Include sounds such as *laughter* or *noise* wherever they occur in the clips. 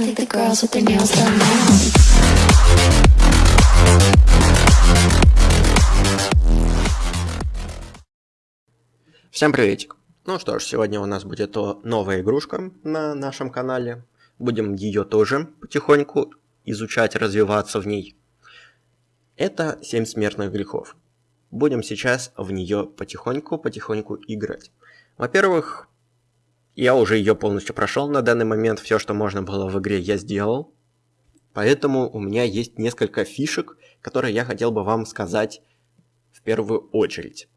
I think the girls with their nails done now. Всем приветик. Ну что ж, сегодня у нас будет новая игрушка на нашем канале. Будем ее тоже потихоньку изучать, развиваться в ней. Это «Семь смертных грехов». Будем сейчас в нее потихоньку-потихоньку играть. Во-первых, я уже ее полностью прошел на данный момент. Все, что можно было в игре, я сделал. Поэтому у меня есть несколько фишек, которые я хотел бы вам сказать в первую очередь.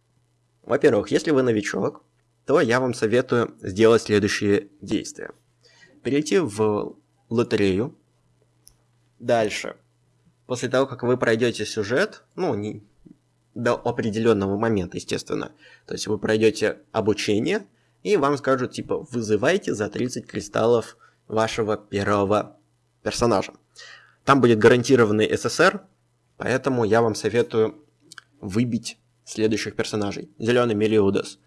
Во-первых, если вы новичок, то я вам советую сделать следующие действия. Перейти в лотерею. Дальше. После того, как вы пройдете сюжет, ну, не, до определенного момента, естественно. То есть вы пройдете обучение, и вам скажут, типа, вызывайте за 30 кристаллов вашего первого персонажа. Там будет гарантированный СССР, поэтому я вам советую выбить следующих персонажей. Зеленый Мелиудас.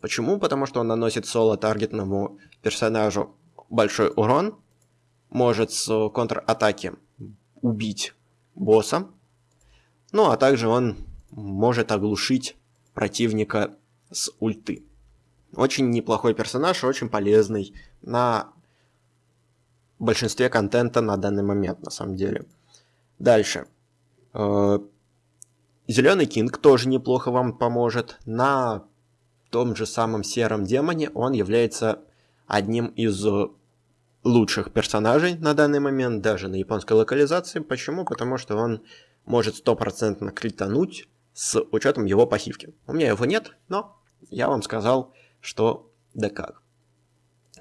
Почему? Потому что он наносит соло-таргетному персонажу большой урон, может с контратаки убить босса, ну а также он может оглушить противника с ульты. Очень неплохой персонаж, очень полезный на большинстве контента на данный момент, на самом деле. Дальше. Зеленый Кинг тоже неплохо вам поможет. На том же самом сером демоне он является одним из лучших персонажей на данный момент, даже на японской локализации. Почему? Потому что он может стопроцентно критануть с учетом его пассивки. У меня его нет, но я вам сказал, что да как.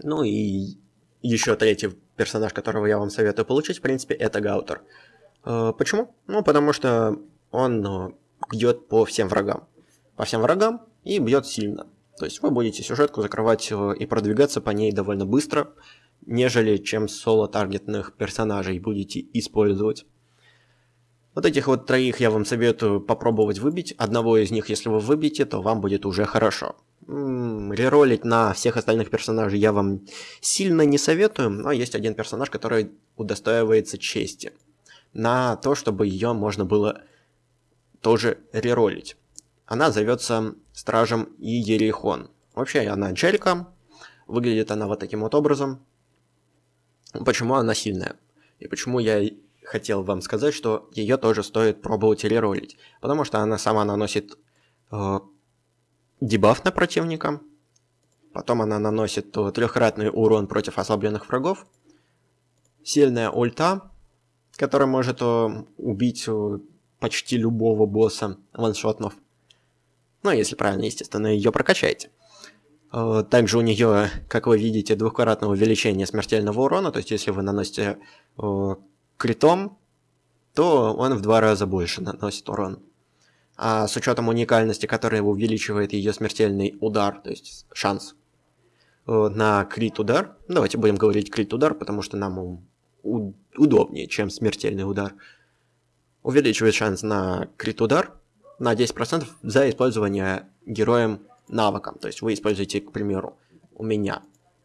Ну и еще третий персонаж, которого я вам советую получить, в принципе, это Гаутер. Э, Почему? Ну, потому что он э, бьет по всем врагам. По всем врагам и бьет сильно. То есть вы будете сюжетку закрывать э, и продвигаться по ней довольно быстро, нежели чем соло-таргетных персонажей будете использовать. Вот этих вот троих я вам советую попробовать выбить. Одного из них, если вы выбьете, то вам будет уже хорошо. Реролить на всех остальных персонажей я вам сильно не советую, но есть один персонаж, который удостаивается чести. На то, чтобы ее можно было тоже реролить. Она зовется Стражем Иерихон. Вообще она джелька, выглядит она вот таким вот образом. Почему она сильная? И почему я хотел вам сказать, что ее тоже стоит пробовать реролить. Потому что она сама наносит э, дебаф на противника. Потом она наносит трехкратный урон против ослабленных врагов. Сильная ульта, которая может э, убить э, почти любого босса ваншотнов. Ну, если правильно, естественно, ее прокачаете. Э, Также у нее, как вы видите, двухкратное увеличение смертельного урона, то есть если вы наносите критом, то он в два раза больше наносит урон. А с учетом уникальности, которая увеличивает ее смертельный удар, то есть шанс э, на крит удар, давайте будем говорить крит удар, потому что нам удобнее, чем смертельный удар, увеличивает шанс на крит удар на 10% за использование героем навыком. То есть вы используете, к примеру, у меня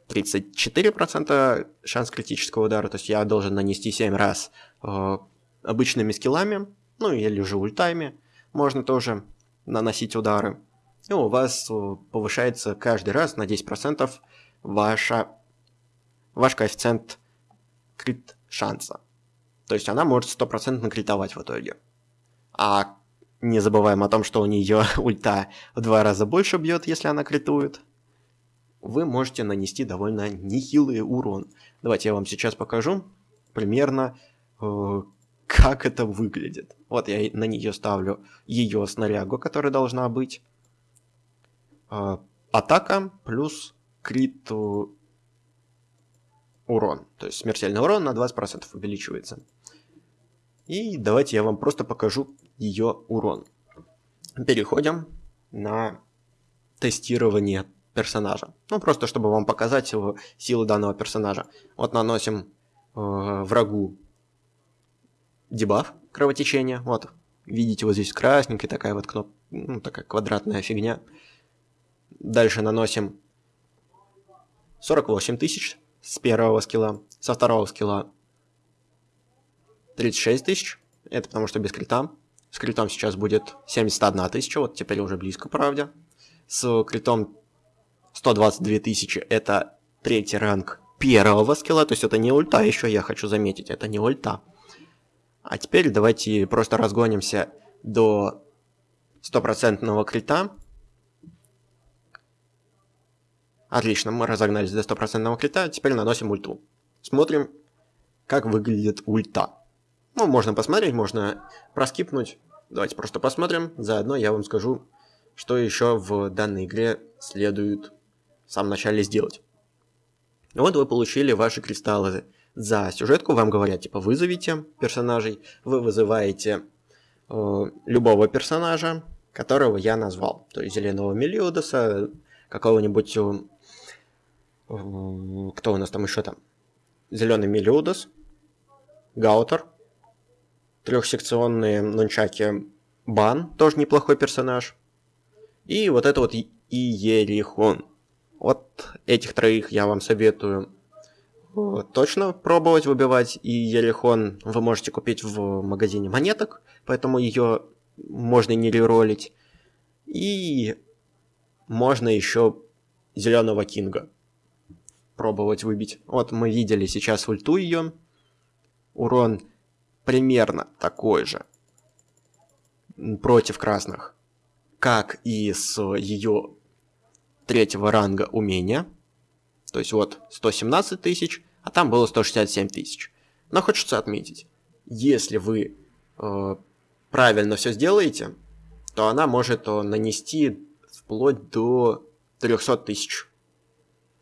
34% шанс критического удара, то есть я должен нанести 7 раз э, обычными скиллами, ну или же ультами, можно тоже наносить удары. И у вас э, повышается каждый раз на 10% ваша, ваш коэффициент крит шанса. То есть она может стопроцентно критовать в итоге. А не забываем о том, что у нее *laughs* ульта в два раза больше бьет, если она критует. Вы можете нанести довольно нехилый урон. Давайте я вам сейчас покажу примерно, э, как это выглядит. Вот я на нее ставлю ее снарягу, которая должна быть. Э, атака плюс крит э, урон. То есть смертельный урон на 20% увеличивается. И давайте я вам просто покажу ее урон. Переходим на тестирование персонажа. Ну, просто чтобы вам показать его силу данного персонажа. Вот наносим э, врагу дебаф кровотечения. Вот, видите, вот здесь красненькая такая вот кнопка, ну, такая квадратная фигня. Дальше наносим 48 тысяч с первого скилла, со второго скилла 36 тысяч. Это потому что без крита. С критом сейчас будет 71 тысяча, вот теперь уже близко, правда. С критом 122 тысячи это третий ранг первого скилла, то есть это не ульта еще, я хочу заметить, это не ульта. А теперь давайте просто разгонимся до стопроцентного крита. Отлично, мы разогнались до стопроцентного крита, теперь наносим ульту. Смотрим, как выглядит ульта. Ну, можно посмотреть, можно проскипнуть. Давайте просто посмотрим. Заодно я вам скажу, что еще в данной игре следует в самом начале сделать. Вот вы получили ваши кристаллы. За сюжетку вам говорят, типа, вызовите персонажей. Вы вызываете э, любого персонажа, которого я назвал. То есть зеленого Мелиодоса, какого-нибудь... Э, кто у нас там еще там? Зеленый Мелиодос, Гаутер, трехсекционные нунчаки Бан, тоже неплохой персонаж. И вот это вот Иерихон. Вот этих троих я вам советую точно пробовать выбивать. И Ерихон вы можете купить в магазине монеток, поэтому ее можно не реролить. И можно еще зеленого кинга пробовать выбить. Вот мы видели сейчас ульту ее. Урон примерно такой же против красных, как и с ее третьего ранга умения. То есть вот 117 тысяч, а там было 167 тысяч. Но хочется отметить, если вы э, правильно все сделаете, то она может э, нанести вплоть до 300 тысяч.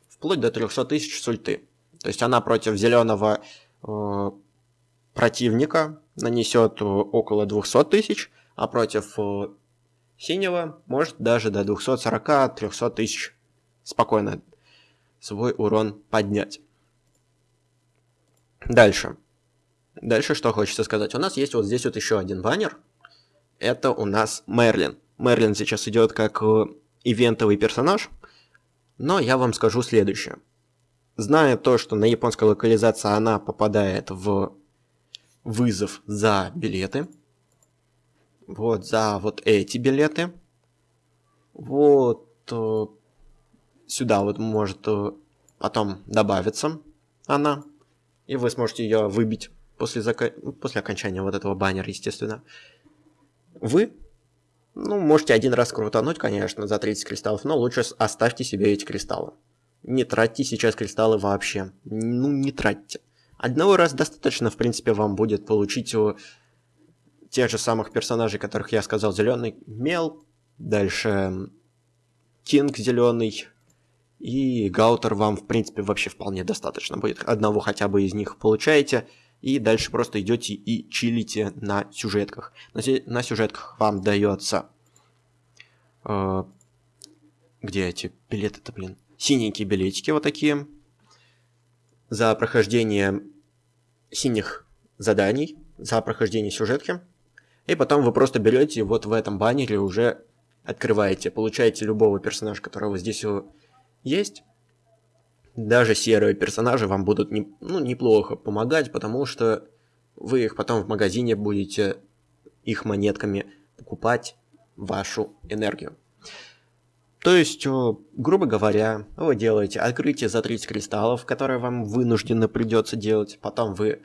Вплоть до 300 тысяч с ульты. То есть она против зеленого э, противника нанесет около 200 тысяч, а против э, синего может даже до 240-300 тысяч спокойно свой урон поднять. Дальше. Дальше что хочется сказать. У нас есть вот здесь вот еще один баннер. Это у нас Мерлин. Мерлин сейчас идет как э, ивентовый персонаж. Но я вам скажу следующее. Зная то, что на японской локализации она попадает в вызов за билеты. Вот за вот эти билеты. Вот э, сюда вот может э, потом добавиться она. И вы сможете ее выбить после, зака... после окончания вот этого баннера, естественно. Вы, ну, можете один раз крутануть, конечно, за 30 кристаллов, но лучше оставьте себе эти кристаллы. Не тратьте сейчас кристаллы вообще. Ну, не тратьте. Одного раза достаточно, в принципе, вам будет получить у тех же самых персонажей, которых я сказал. Зеленый Мел, дальше Кинг зеленый и Гаутер вам, в принципе, вообще вполне достаточно будет. Одного хотя бы из них получаете, и дальше просто идете и чилите на сюжетках. На, на сюжетках вам дается... Э, где эти билеты-то, блин? Синенькие билетики вот такие за прохождение синих заданий, за прохождение сюжетки. И потом вы просто берете вот в этом баннере уже открываете, получаете любого персонажа, которого здесь есть. Даже серые персонажи вам будут не, ну, неплохо помогать, потому что вы их потом в магазине будете их монетками покупать вашу энергию. То есть, грубо говоря, вы делаете открытие за 30 кристаллов, которые вам вынужденно придется делать. Потом вы,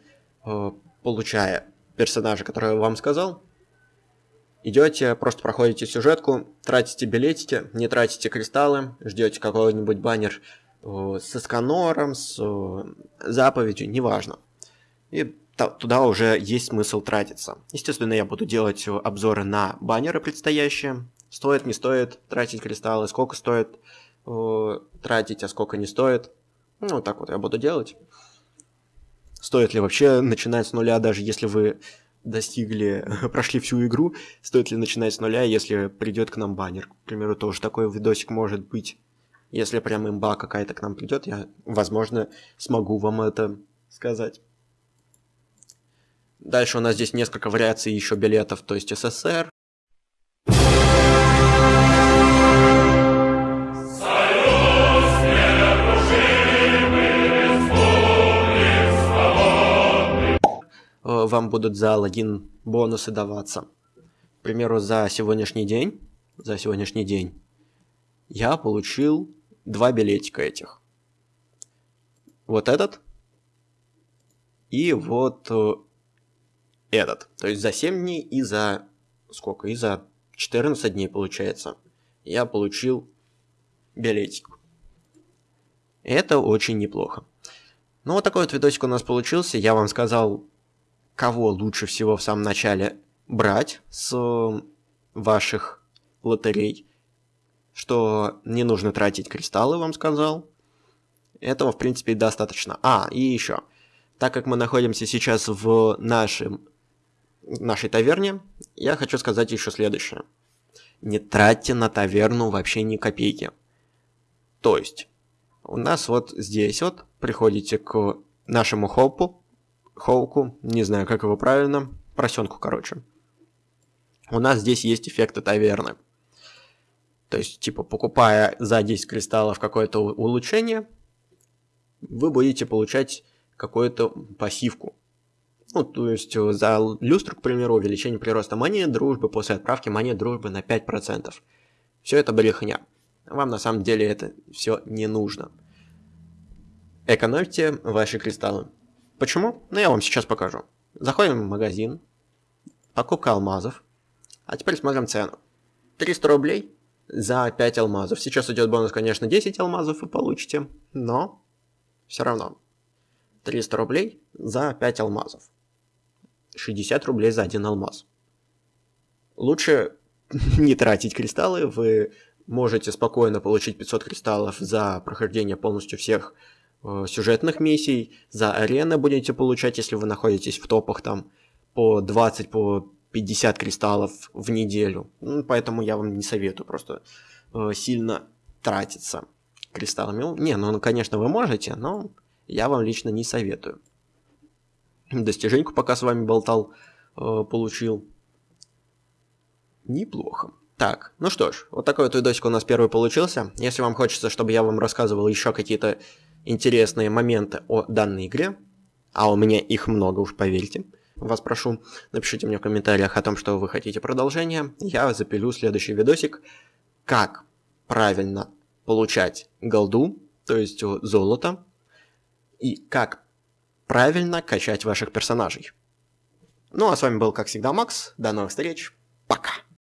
получая персонажа, который я вам сказал, идете, просто проходите сюжетку, тратите билетики, не тратите кристаллы, ждете какой-нибудь баннер со сканором, с заповедью, неважно. И туда уже есть смысл тратиться. Естественно, я буду делать обзоры на баннеры предстоящие, Стоит, не стоит тратить кристаллы, сколько стоит э, тратить, а сколько не стоит. Ну, вот так вот я буду делать. Стоит ли вообще начинать с нуля, даже если вы достигли, *laughs* прошли всю игру, стоит ли начинать с нуля, если придет к нам баннер. К примеру, тоже такой видосик может быть. Если прям имба какая-то к нам придет, я, возможно, смогу вам это сказать. Дальше у нас здесь несколько вариаций еще билетов, то есть СССР, вам будут за логин бонусы даваться. К примеру, за сегодняшний день, за сегодняшний день я получил два билетика этих. Вот этот и вот э, этот. То есть за 7 дней и за сколько? И за 14 дней получается. Я получил билетик. Это очень неплохо. Ну вот такой вот видосик у нас получился. Я вам сказал, кого лучше всего в самом начале брать с э, ваших лотерей. Что не нужно тратить кристаллы, вам сказал. Этого, в принципе, достаточно. А, и еще. Так как мы находимся сейчас в нашем, нашей таверне, я хочу сказать еще следующее. Не тратьте на таверну вообще ни копейки. То есть, у нас вот здесь вот приходите к нашему хопу, хоуку, не знаю, как его правильно, поросенку, короче. У нас здесь есть эффекты таверны. То есть, типа, покупая за 10 кристаллов какое-то улучшение, вы будете получать какую-то пассивку. Ну, то есть за люстру, к примеру, увеличение прироста монет дружбы после отправки монет дружбы на 5%. Все это брехня. Вам на самом деле это все не нужно. Экономьте ваши кристаллы. Почему? Ну, я вам сейчас покажу. Заходим в магазин. Покупка алмазов. А теперь смотрим цену. 300 рублей за 5 алмазов. Сейчас идет бонус, конечно, 10 алмазов вы получите, но все равно. 300 рублей за 5 алмазов. 60 рублей за один алмаз. Лучше *laughs* не тратить кристаллы, вы можете спокойно получить 500 кристаллов за прохождение полностью всех сюжетных миссий, за арены будете получать, если вы находитесь в топах там по 20, по 50 кристаллов в неделю. Ну, поэтому я вам не советую просто э, сильно тратиться кристаллами. Не, ну, конечно, вы можете, но я вам лично не советую. Достиженьку пока с вами болтал, э, получил. Неплохо. Так, ну что ж, вот такой вот видосик у нас первый получился. Если вам хочется, чтобы я вам рассказывал еще какие-то интересные моменты о данной игре, а у меня их много, уж поверьте, вас прошу, напишите мне в комментариях о том, что вы хотите продолжение. Я запилю следующий видосик, как правильно получать голду, то есть золото, и как правильно качать ваших персонажей. Ну а с вами был, как всегда, Макс. До новых встреч. Пока.